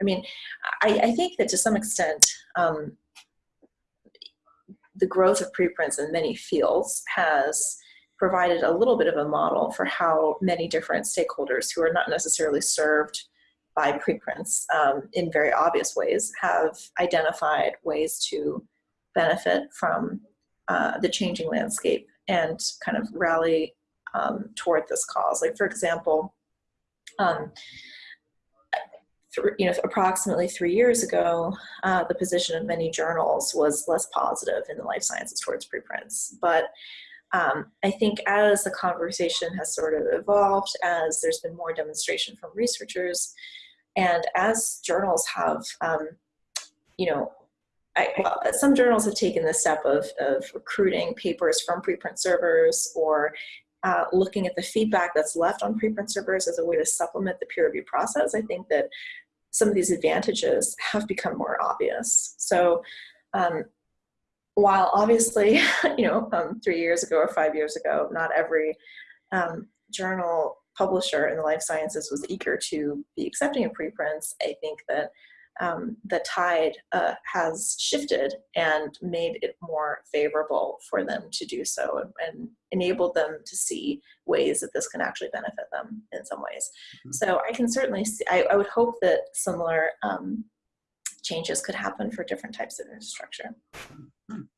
I mean, I, I think that to some extent, um, the growth of preprints in many fields has provided a little bit of a model for how many different stakeholders who are not necessarily served by preprints um, in very obvious ways have identified ways to benefit from uh, the changing landscape and kind of rally um, toward this cause. Like for example, um, you know, approximately three years ago, uh, the position of many journals was less positive in the life sciences towards preprints. But um, I think as the conversation has sort of evolved, as there's been more demonstration from researchers, and as journals have, um, you know, I, well, some journals have taken the step of, of recruiting papers from preprint servers or uh, looking at the feedback that's left on preprint servers as a way to supplement the peer review process, I think that some of these advantages have become more obvious. So um, while obviously, you know, um, three years ago or five years ago, not every um, journal publisher in the life sciences was eager to be accepting of preprints, I think that um, the tide uh, has shifted and made it more favorable for them to do so and, and enabled them to see ways that this can actually benefit them in some ways. Mm -hmm. So I can certainly see, I, I would hope that similar um, changes could happen for different types of infrastructure. Mm -hmm.